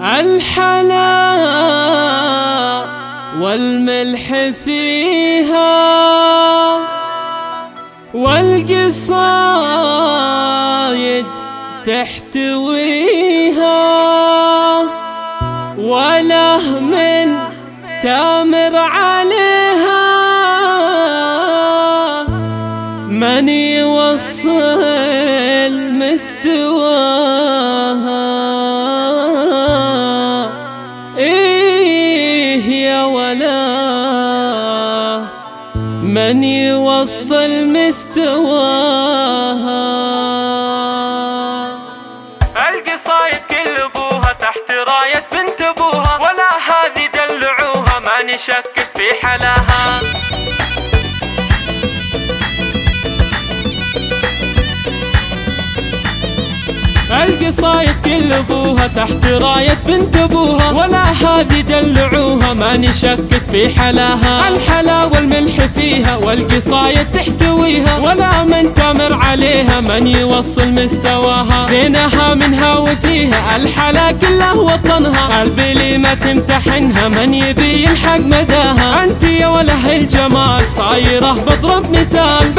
الحلا والملح فيها والقصايد تحتويها وله من تامر عليها من يوصل مستواها. ولا من يوصل مستواها القصايد كل ابوها تحت راية بنت أبوها ولا هذه دلعوها ما نشكك في حلاها. القصايد كل أبوها تحت راية بنت أبوها. ولا هذه دلعوها ما نشكك في حلاها. الحلا والملح فيها والقصايد تحتويها. ولا من تمر عليها من يوصل مستواها. زينها منها وفيها الحلا كله وطنها. قلبي ما تمتحنها من يبي يلحق مداها. أنت يا وله الجمال صايرة بضرب مثال.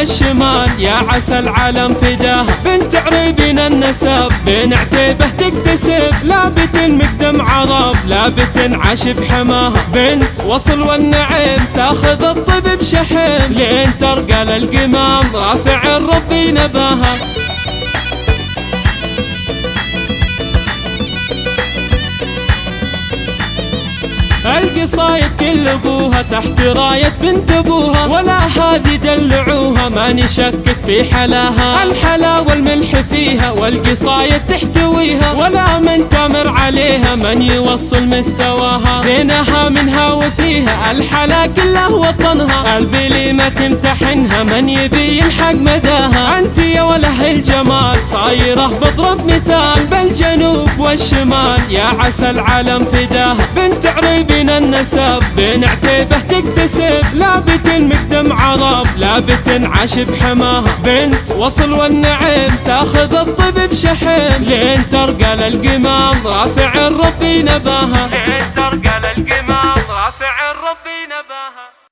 والشمال يا عسى العالم فداها بنت عريبين النسب بين عتيبه تكتسب. لابت مقدم عرب لابت عاش بحماها بنت وصل والنعيم تاخذ الطب بشحم. لين ترقى للقمام رافع الربي نباها. القصايد كل أبوها تحت راية بنت أبوها. ولا دلعوها ما نشكك في حلاها. الحلا والملح فيها والقصايد تحتويها. ولا من تمر عليها من يوصل مستواها. زينها منها وفيها الحلا كله وطنها. تمتحنها من يبي يلحق مداها؟ أنت يا وله الجمال صايره بضرب مثال. بالجنوب والشمال يا عسى العالم فداها بنت عريبين النسب بين عتيبه تكتسب. لابت مقدم عرب لابت عاش بحماها بنت وصل والنعيم تاخذ الطب بشحم. لين ترقى للقمام رافع الربي نباها.